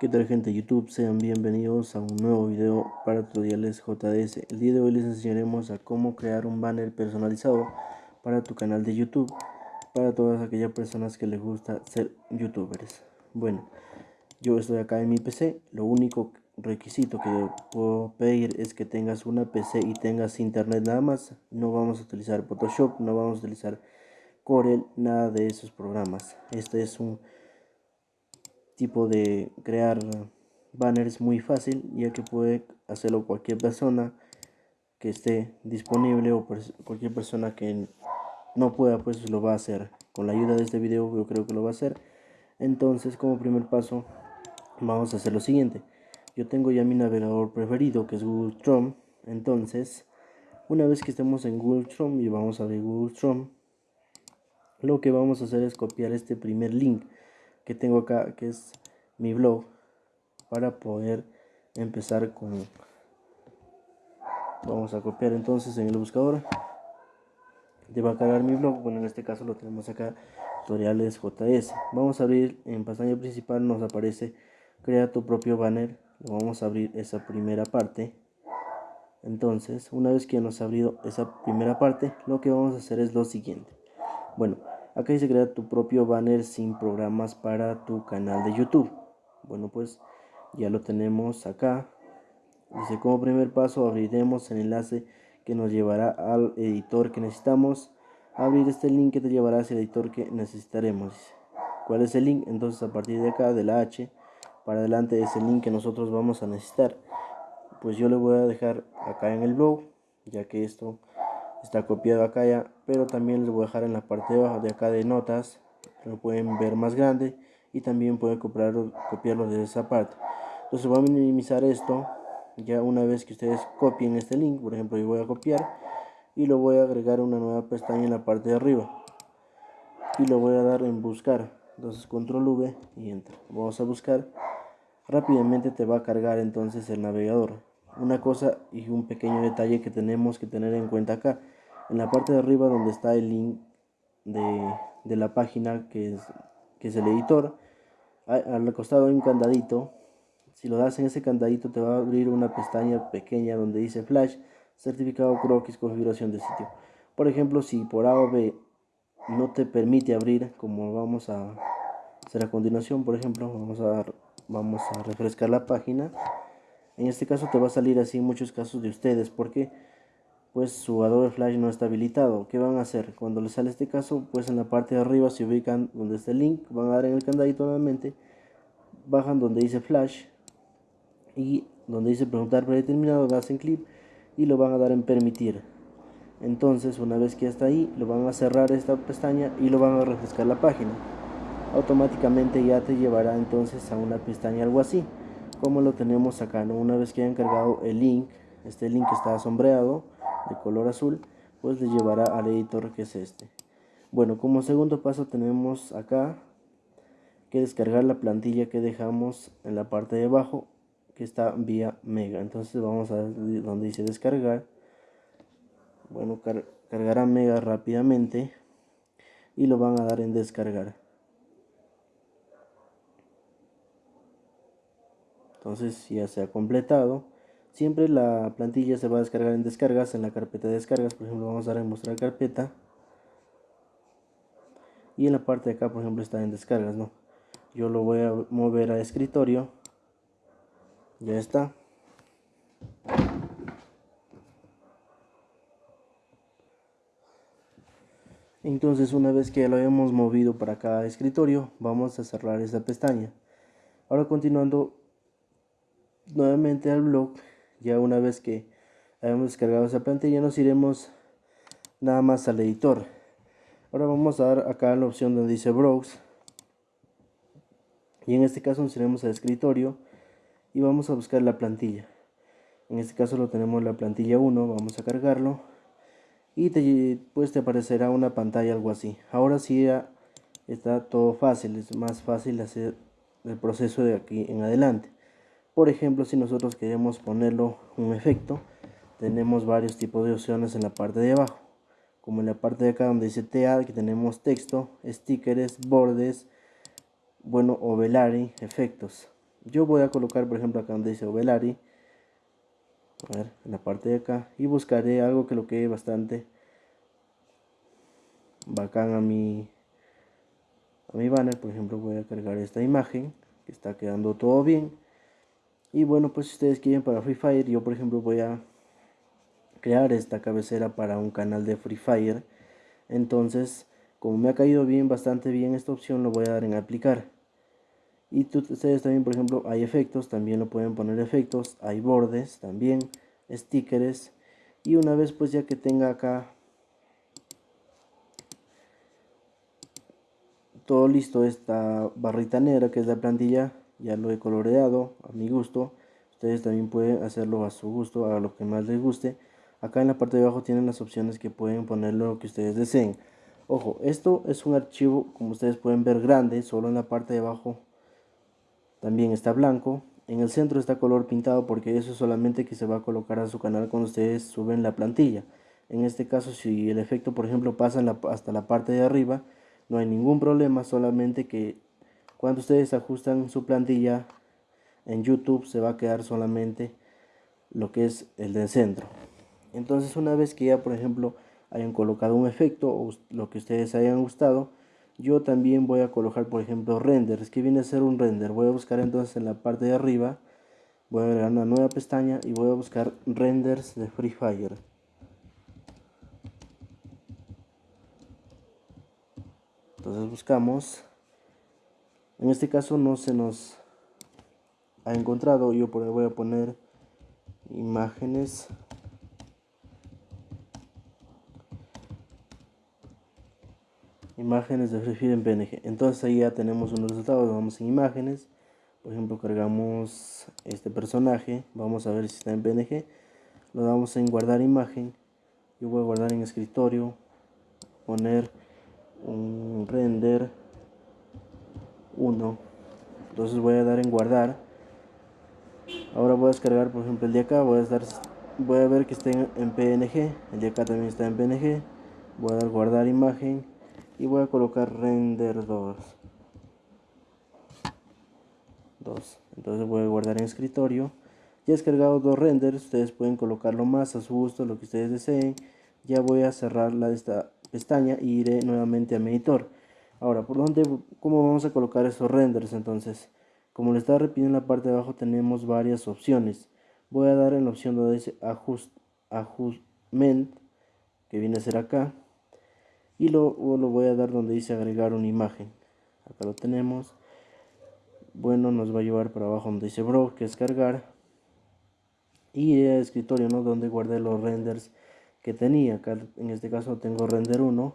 ¿Qué tal gente de YouTube? Sean bienvenidos a un nuevo video para tutoriales JDS. El día de hoy les enseñaremos a cómo crear un banner personalizado para tu canal de YouTube para todas aquellas personas que les gusta ser youtubers. Bueno, yo estoy acá en mi PC, lo único requisito que puedo pedir es que tengas una PC y tengas internet nada más. No vamos a utilizar Photoshop, no vamos a utilizar Corel, nada de esos programas. Este es un tipo de crear banners muy fácil ya que puede hacerlo cualquier persona que esté disponible o cualquier persona que no pueda pues lo va a hacer. Con la ayuda de este video yo creo que lo va a hacer. Entonces como primer paso vamos a hacer lo siguiente. Yo tengo ya mi navegador preferido que es Google Chrome. Entonces una vez que estemos en Google Chrome y vamos a abrir Google Chrome lo que vamos a hacer es copiar este primer link que tengo acá, que es mi blog, para poder empezar con... Vamos a copiar entonces en el buscador. Te va a cargar mi blog, bueno en este caso lo tenemos acá, tutoriales JS. Vamos a abrir en pantalla principal, nos aparece crea tu propio banner. vamos a abrir esa primera parte. Entonces, una vez que nos ha abrido esa primera parte, lo que vamos a hacer es lo siguiente. Bueno, Acá dice crear tu propio banner sin programas para tu canal de YouTube. Bueno, pues ya lo tenemos acá. Dice como primer paso abriremos el enlace que nos llevará al editor que necesitamos. Abrir este link que te llevará al editor que necesitaremos. ¿Cuál es el link? Entonces a partir de acá, de la H, para adelante es el link que nosotros vamos a necesitar. Pues yo le voy a dejar acá en el blog, ya que esto está copiado acá ya pero también les voy a dejar en la parte de abajo de acá de notas lo pueden ver más grande y también pueden copiarlo, copiarlo de esa parte. Entonces voy a minimizar esto ya una vez que ustedes copien este link por ejemplo yo voy a copiar y lo voy a agregar una nueva pestaña en la parte de arriba y lo voy a dar en buscar. Entonces control V y enter vamos a buscar. Rápidamente te va a cargar entonces el navegador. Una cosa y un pequeño detalle que tenemos que tener en cuenta acá en la parte de arriba donde está el link de, la página que es, que es el editor. Al costado hay un candadito. Si lo das en ese candadito te va a abrir una pestaña pequeña donde dice flash certificado croquis configuración de sitio. Por ejemplo si por A o B no te permite abrir como vamos a hacer a continuación por ejemplo vamos a vamos a refrescar la página. En este caso te va a salir así muchos casos de ustedes. Porque pues su Adobe Flash no está habilitado. ¿Qué van a hacer? Cuando les sale este caso, pues en la parte de arriba se ubican donde está el link, van a dar en el candadito nuevamente, bajan donde dice Flash y donde dice preguntar predeterminado, hacen clic y lo van a dar en permitir. Entonces, una vez que está ahí, lo van a cerrar esta pestaña y lo van a refrescar la página. Automáticamente ya te llevará entonces a una pestaña algo así como lo tenemos acá, ¿no? Una vez que hayan cargado el link, este link está sombreado de color azul, pues le llevará al editor que es este. Bueno, como segundo paso tenemos acá que descargar la plantilla que dejamos en la parte de abajo que está vía mega. Entonces vamos a donde dice descargar. Bueno cargará mega rápidamente y lo van a dar en descargar. Entonces ya se ha completado siempre la plantilla se va a descargar en descargas en la carpeta de descargas por ejemplo vamos a dar en mostrar carpeta. Y en la parte de acá por ejemplo está en descargas no yo lo voy a mover a escritorio. Ya está. Entonces una vez que lo hemos movido para cada escritorio vamos a cerrar esta pestaña. Ahora continuando nuevamente al blog ya una vez que hayamos descargado esa plantilla nos iremos nada más al editor. Ahora vamos a dar acá la opción donde dice browse y en este caso nos iremos al escritorio y vamos a buscar la plantilla. En este caso lo tenemos la plantilla 1 vamos a cargarlo. Y te, pues te aparecerá una pantalla algo así. Ahora sí ya está todo fácil es más fácil hacer el proceso de aquí en adelante por ejemplo, si nosotros queremos ponerlo un efecto, tenemos varios tipos de opciones en la parte de abajo. Como en la parte de acá donde dice TA, que tenemos texto, stickers, bordes, bueno, o velari, efectos. Yo voy a colocar, por ejemplo, acá donde dice Ovelari, a ver, en la parte de acá, y buscaré algo que lo quede bastante bacán a mi, a mi banner. Por ejemplo, voy a cargar esta imagen, que está quedando todo bien. Y bueno, pues si ustedes quieren para Free Fire, yo por ejemplo voy a crear esta cabecera para un canal de Free Fire. Entonces, como me ha caído bien, bastante bien esta opción, lo voy a dar en aplicar. Y ustedes también, por ejemplo, hay efectos, también lo pueden poner efectos, hay bordes también, stickers. Y una vez pues ya que tenga acá todo listo, esta barrita negra que es la plantilla, ya lo he coloreado a mi gusto. Ustedes también pueden hacerlo a su gusto, a lo que más les guste. Acá en la parte de abajo tienen las opciones que pueden ponerlo lo que ustedes deseen. Ojo, esto es un archivo, como ustedes pueden ver, grande, solo en la parte de abajo también está blanco. En el centro está color pintado porque eso es solamente que se va a colocar a su canal cuando ustedes suben la plantilla. En este caso, si el efecto, por ejemplo, pasa hasta la parte de arriba, no hay ningún problema, solamente que cuando ustedes ajustan su plantilla en YouTube se va a quedar solamente lo que es el del centro. Entonces una vez que ya por ejemplo hayan colocado un efecto o lo que ustedes hayan gustado, yo también voy a colocar por ejemplo renders, que viene a ser un render. Voy a buscar entonces en la parte de arriba, voy a agregar una nueva pestaña y voy a buscar renders de Free Fire. Entonces buscamos, en este caso no se nos ha encontrado, yo voy a poner imágenes imágenes de Free en PNG. Entonces ahí ya tenemos unos resultados. Vamos en imágenes. Por ejemplo, cargamos este personaje. Vamos a ver si está en PNG. Lo damos en guardar imagen. Yo voy a guardar en escritorio. Poner un render 1. Entonces voy a dar en guardar. Ahora voy a descargar, por ejemplo, el de acá. Voy a, dar, voy a ver que está en PNG. El de acá también está en PNG. Voy a dar guardar imagen y voy a colocar render 2 2 entonces voy a guardar en escritorio ya he descargado dos renders ustedes pueden colocarlo más a su gusto lo que ustedes deseen ya voy a cerrar la de esta pestaña y iré nuevamente a mi editor ahora por dónde cómo vamos a colocar esos renders entonces como le estaba repitiendo en la parte de abajo tenemos varias opciones. Voy a dar en la opción donde dice ajust ajustment que viene a ser acá. Y lo, lo voy a dar donde dice agregar una imagen. Acá lo tenemos. Bueno nos va a llevar para abajo donde dice bro que es cargar. Y el escritorio no donde guardé los renders que tenía. Acá en este caso tengo render 1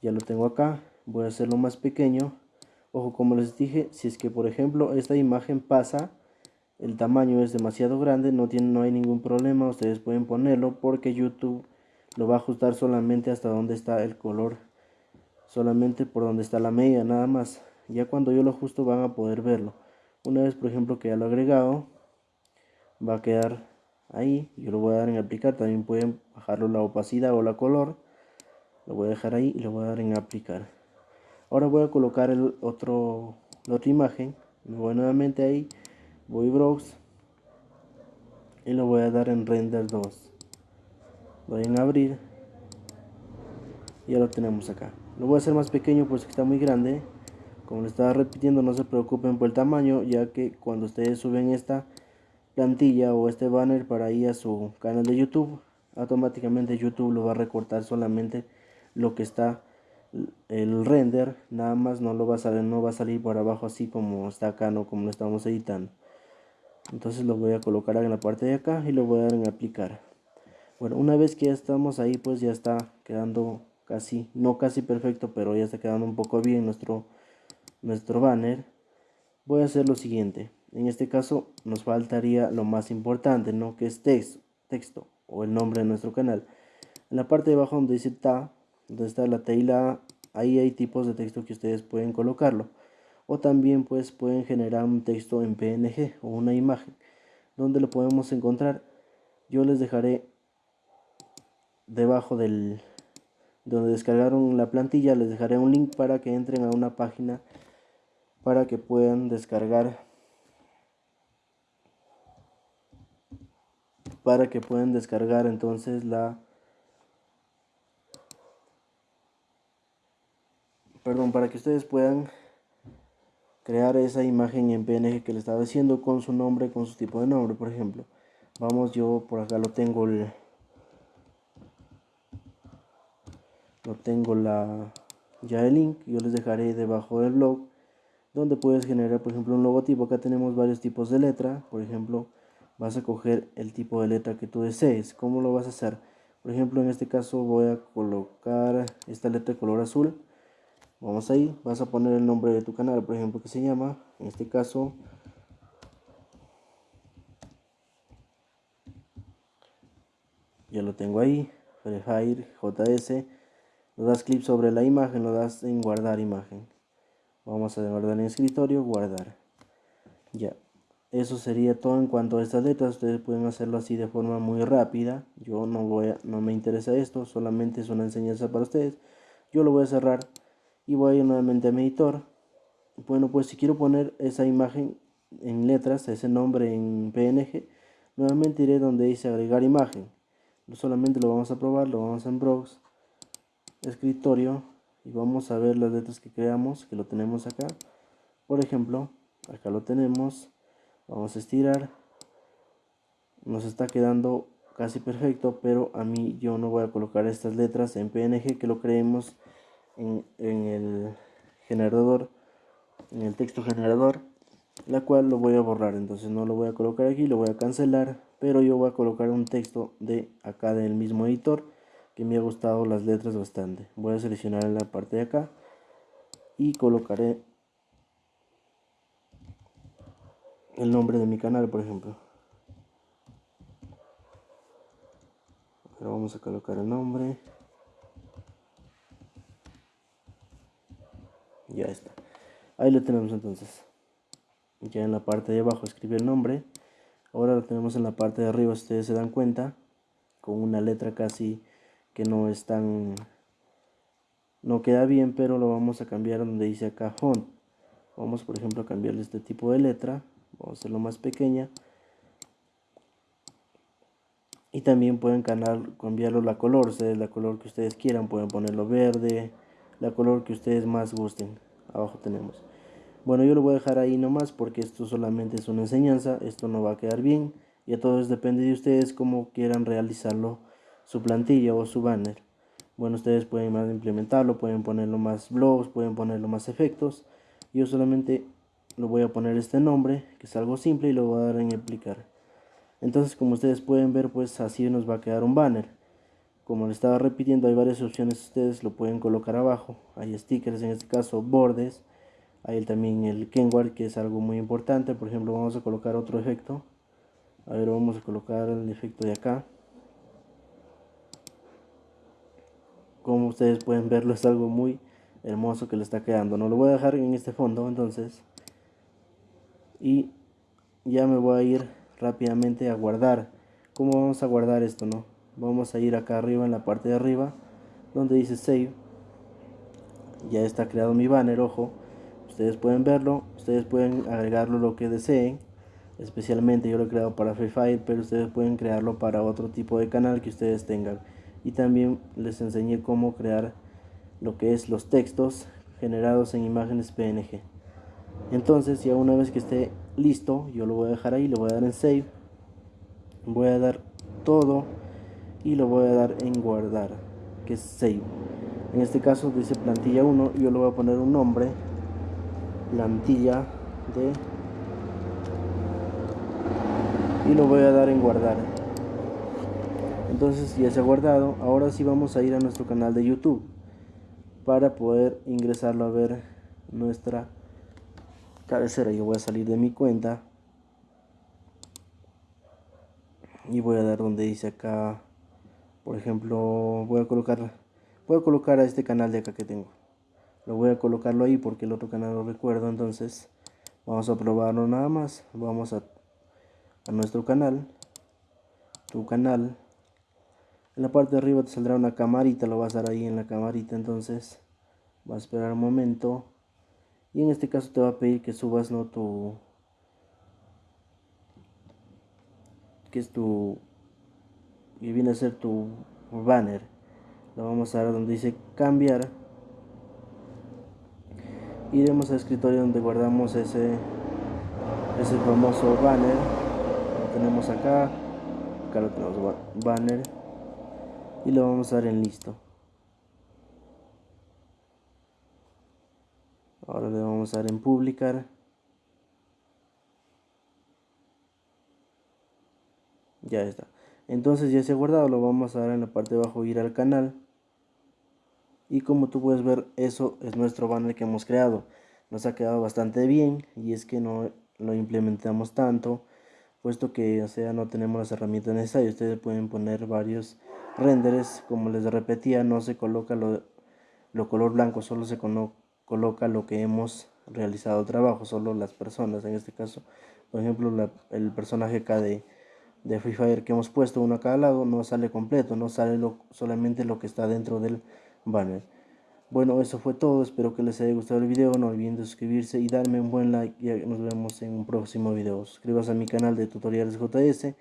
ya lo tengo acá voy a hacerlo más pequeño. Ojo como les dije si es que por ejemplo esta imagen pasa el tamaño es demasiado grande no tiene no hay ningún problema ustedes pueden ponerlo porque youtube lo va a ajustar solamente hasta donde está el color solamente por donde está la media nada más. Ya cuando yo lo ajusto van a poder verlo. Una vez por ejemplo que ya lo he agregado va a quedar ahí yo lo voy a dar en aplicar también pueden bajarlo la opacidad o la color lo voy a dejar ahí y lo voy a dar en aplicar ahora voy a colocar el otro la otra imagen. Me voy nuevamente ahí voy browse y lo voy a dar en render 2 doy en abrir. Y ya lo tenemos acá. Lo voy a hacer más pequeño pues que está muy grande. Como le estaba repitiendo no se preocupen por el tamaño ya que cuando ustedes suben esta plantilla o este banner para ir a su canal de youtube automáticamente youtube lo va a recortar solamente lo que está el render nada más no lo va a salir no va a salir por abajo así como está acá no como lo estamos editando entonces lo voy a colocar en la parte de acá y lo voy a dar en aplicar bueno, una vez que ya estamos ahí, pues ya está quedando casi, no casi perfecto, pero ya está quedando un poco bien nuestro, nuestro banner. Voy a hacer lo siguiente. En este caso nos faltaría lo más importante, ¿no? Que es texto, texto o el nombre de nuestro canal. En la parte de abajo donde dice ta, donde está la tela, ahí hay tipos de texto que ustedes pueden colocarlo. O también pues pueden generar un texto en PNG o una imagen. Donde lo podemos encontrar? Yo les dejaré debajo del donde descargaron la plantilla, les dejaré un link para que entren a una página para que puedan descargar para que puedan descargar entonces la perdón para que ustedes puedan crear esa imagen en PNG que le estaba diciendo con su nombre con su tipo de nombre por ejemplo. Vamos yo por acá lo tengo el lo tengo la ya el link yo les dejaré debajo del blog donde puedes generar por ejemplo un logotipo. Acá tenemos varios tipos de letra por ejemplo vas a coger el tipo de letra que tú desees. Cómo lo vas a hacer por ejemplo en este caso voy a colocar esta letra de color azul vamos ahí vas a poner el nombre de tu canal por ejemplo que se llama en este caso ya lo tengo ahí Free JS lo das clic sobre la imagen, lo das en guardar imagen. Vamos a guardar en escritorio, guardar. Ya. Eso sería todo en cuanto a estas letras. Ustedes pueden hacerlo así de forma muy rápida. Yo no voy a, no me interesa esto, solamente es una enseñanza para ustedes. Yo lo voy a cerrar y voy a ir nuevamente a mi editor. Bueno, pues si quiero poner esa imagen en letras, ese nombre en PNG, nuevamente iré donde dice agregar imagen. Solamente lo vamos a probar, lo vamos en Browse escritorio y vamos a ver las letras que creamos que lo tenemos acá por ejemplo acá lo tenemos vamos a estirar nos está quedando casi perfecto pero a mí yo no voy a colocar estas letras en PNG que lo creemos en, el generador en el texto generador la cual lo voy a borrar entonces no lo voy a colocar aquí lo voy a cancelar pero yo voy a colocar un texto de acá del mismo editor que me ha gustado las letras bastante. Voy a seleccionar la parte de acá y colocaré el nombre de mi canal, por ejemplo. Ahora vamos a colocar el nombre. Ya está. Ahí lo tenemos entonces. Ya en la parte de abajo escribe el nombre. Ahora lo tenemos en la parte de arriba, ustedes se dan cuenta, con una letra casi que no es tan no queda bien pero lo vamos a cambiar donde dice acá font vamos por ejemplo a cambiarle este tipo de letra vamos a hacerlo más pequeña y también pueden cambiarlo la color ustedes la color que ustedes quieran pueden ponerlo verde la color que ustedes más gusten abajo tenemos bueno yo lo voy a dejar ahí nomás porque esto solamente es una enseñanza esto no va a quedar bien y a todos depende de ustedes cómo quieran realizarlo su plantilla o su banner. Bueno, ustedes pueden implementarlo, pueden ponerlo más blogs, pueden ponerlo más efectos. Yo solamente lo voy a poner este nombre, que es algo simple, y lo voy a dar en aplicar. Entonces, como ustedes pueden ver, pues así nos va a quedar un banner. Como le estaba repitiendo, hay varias opciones, ustedes lo pueden colocar abajo. Hay stickers, en este caso bordes. Hay también el Kenward, que es algo muy importante. Por ejemplo, vamos a colocar otro efecto. A ver, vamos a colocar el efecto de acá. como ustedes pueden verlo es algo muy hermoso que le está quedando no lo voy a dejar en este fondo entonces y ya me voy a ir rápidamente a guardar ¿cómo vamos a guardar esto no? Vamos a ir acá arriba en la parte de arriba donde dice save. Ya está creado mi banner ojo. Ustedes pueden verlo ustedes pueden agregarlo lo que deseen. Especialmente yo lo he creado para Free Fire pero ustedes pueden crearlo para otro tipo de canal que ustedes tengan. Y también les enseñé cómo crear lo que es los textos generados en imágenes PNG entonces ya una vez que esté listo yo lo voy a dejar ahí, le voy a dar en save. Voy a dar todo y lo voy a dar en guardar que es save. En este caso dice plantilla 1 yo le voy a poner un nombre plantilla de y lo voy a dar en guardar. Entonces ya se ha guardado ahora sí vamos a ir a nuestro canal de youtube para poder ingresarlo a ver nuestra cabecera. Yo voy a salir de mi cuenta y voy a dar donde dice acá por ejemplo voy a colocar voy a colocar a este canal de acá que tengo. Lo voy a colocarlo ahí porque el otro canal lo recuerdo entonces vamos a probarlo nada más. Vamos a, a nuestro canal tu canal. En la parte de arriba te saldrá una camarita lo vas a dar ahí en la camarita entonces va a esperar un momento. Y en este caso te va a pedir que subas no tu que es tu que viene a ser tu banner. Lo vamos a dar donde dice cambiar. Iremos al escritorio donde guardamos ese ese famoso banner. Lo tenemos acá. Acá lo tenemos banner. Y lo vamos a dar en listo. Ahora le vamos a dar en publicar. Ya está entonces ya se ha guardado lo vamos a dar en la parte de abajo ir al canal. Y como tú puedes ver eso es nuestro banner que hemos creado. Nos ha quedado bastante bien y es que no lo implementamos tanto puesto que o sea no tenemos las herramientas necesarias. Ustedes pueden poner varios renderes como les repetía no se coloca lo, lo color blanco solo se coloca lo que hemos realizado trabajo solo las personas. En este caso por ejemplo el personaje acá de, de Free Fire que hemos puesto uno a cada lado no sale completo no sale solamente lo que está dentro del banner. Bueno, eso fue todo. Espero que les haya gustado el video. No olviden de suscribirse y darme un buen like. Y nos vemos en un próximo video. Suscríbase a mi canal de tutoriales JS,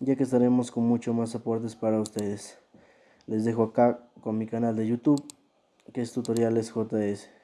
ya que estaremos con mucho más aportes para ustedes. Les dejo acá con mi canal de YouTube, que es tutoriales JS.